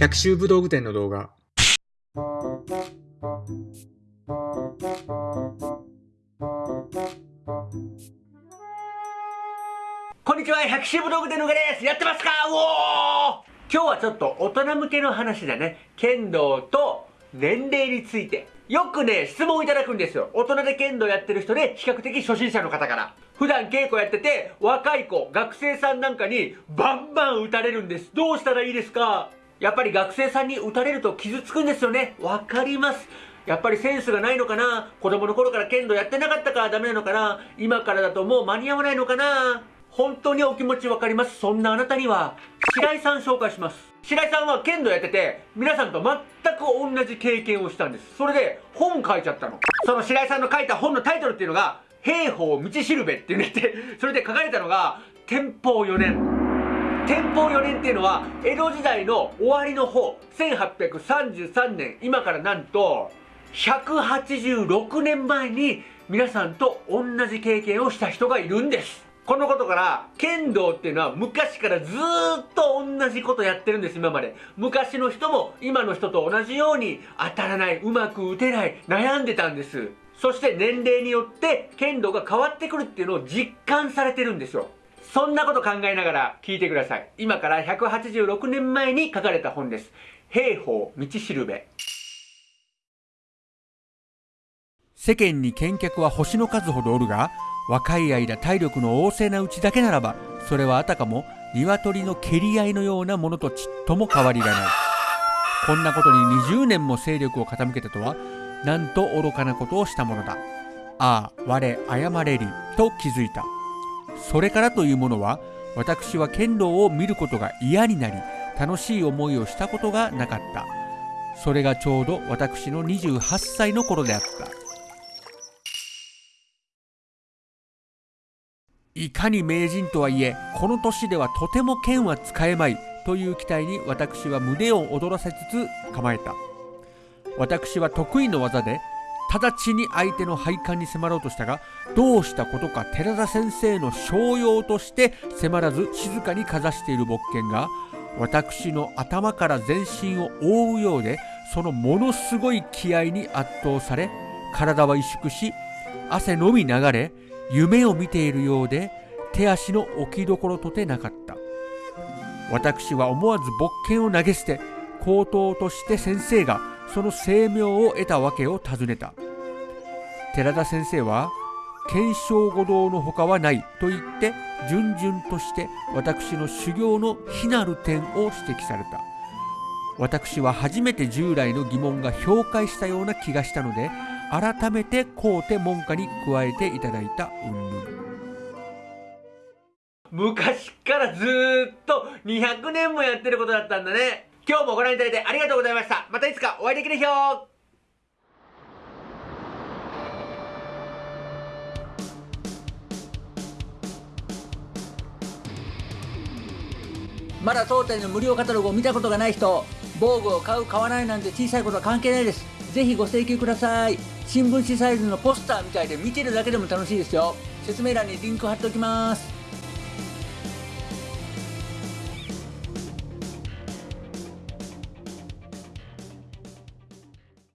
百秋武道具店の動画。こんにちは、百秋武道具店のがです。やってますか？うおー今日はちょっと大人向けの話だね。剣道と年齢について。よくね、質問いただくんですよ。大人で剣道やってる人で、比較的初心者の方から。普段稽古やってて、若い子、学生さんなんかに、バンバン打たれるんです。どうしたらいいですか？やっぱり学生さんに打たれると傷つくんですよね。わかります。やっぱりセンスがないのかな？子供の頃から剣道やってなかったからダメなのかな？今からだともう間に合わないのかな？本当にお気持ちわかります。そんなあなたには、白井さん紹介します。白井さんは剣道やってて、皆さんと全く同じ経験をしたんです。それで、本書いちゃったの。その白井さんの書いた本のタイトルっていうのが、兵法道しるべっていうねって、それで書かれたのが、天保4年。天保4年っていうのは、江戸時代の終わりの方、1833年、今からなんと、186年前に皆さんと同じ経験をした人がいるんです。このことから、剣道っていうのは昔からずっと同じことやってるんです、今まで。昔の人も今の人と同じように当たらない、うまく打てない、悩んでたんです。そして年齢によって剣道が変わってくるっていうのを実感されてるんですよ。そんなこと考えながら聞いてください。今から186年前に書かれた本です。兵法道しるべ。世間に見客は星の数ほどおるが、若い間体力の旺盛なうちだけならば、それはあたかも鶏の蹴り合いのようなものとちっとも変わりがない。こんなことに20年も勢力を傾けたとは、なんと愚かなことをしたものだ。ああ、我、謝れり、と気づいた。それからというものは、私は剣道を見ることが嫌になり、楽しい思いをしたことがなかった。それがちょうど私の28歳の頃であった。いかに名人とはいえ、この年ではとても剣は使えまいという期待に私は胸を躍らせつつ構えた。私は得意の技で、直ちに相手の配管に迫ろうとしたが、どうしたことか寺田先生の商用として迫らず静かにかざしている勃剣が、私の頭から全身を覆うようで、そのものすごい気合に圧倒され、体は萎縮し、汗のみ流れ、夢を見ているようで手足の置きどころとてなかった。私は思わず勃剣を投げ捨て口頭として先生がその声明を得たわけを尋ねた。寺田先生は検証五道の他はないと言って順々として私の修行の非なる点を指摘された。私は初めて従来の疑問が評価したような気がしたので改めて皇帝門下に加えていただいた云々。昔からずっと200年もやってることだったんだね。今日もご覧いただいてありがとうございました。またいつかお会いできる日を。まだ当店の無料カタログを見たことがない人防具を買う買わないなんて小さいことは関係ないです。ぜひご請求ください。新聞紙サイズのポスターみたいで見てるだけでも楽しいですよ。説明欄にリンク貼っておきます。